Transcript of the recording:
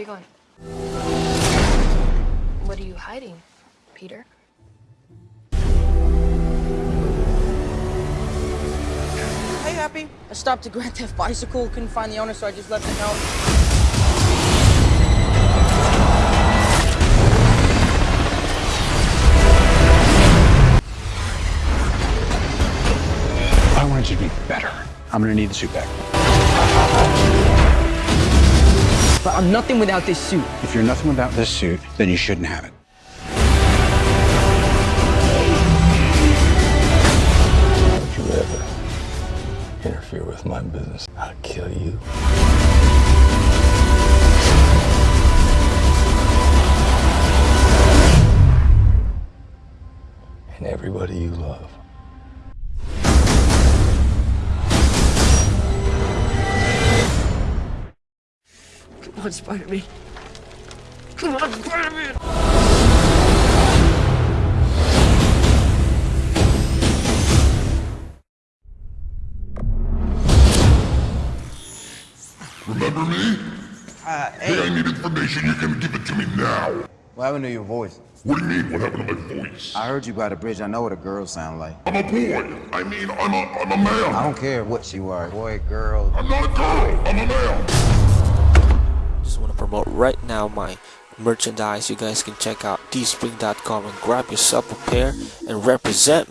are you going? What are you hiding, Peter? Hey, Happy. I stopped a Grand Theft bicycle, couldn't find the owner, so I just left it out. I wanted you to be better. I'm gonna need the suit back. But I'm nothing without this suit. If you're nothing without this suit, then you shouldn't have it. Don't you ever interfere with my business, I'll kill you. And everybody you love. Come on, Spider-Man. Come on, Spider-Man! Remember me? Uh, Hey, I need information. You can give it to me now. what happened to your voice? What do you mean? What happened to my voice? I heard you by the bridge. I know what a girl sound like. I'm a boy. I mean, I'm a, I'm a man. I don't care what you are, boy, girl. I'm not a girl. I'm a man. Promote right now my merchandise. You guys can check out teespring.com and grab yourself a pair and represent